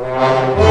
Música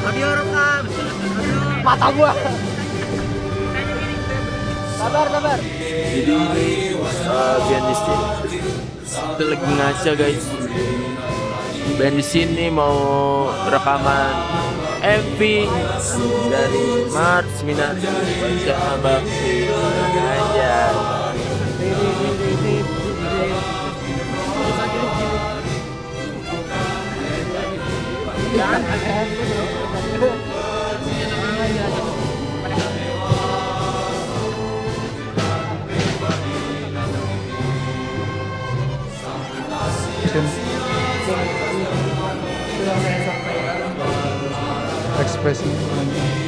Audio rekam. mata gua sabar sabar Jadi uh, band di sini itu lagi ngaca guys. Band di sini mau rekaman MV dari Mars Bencana Bakti aja. chicken. Expressing.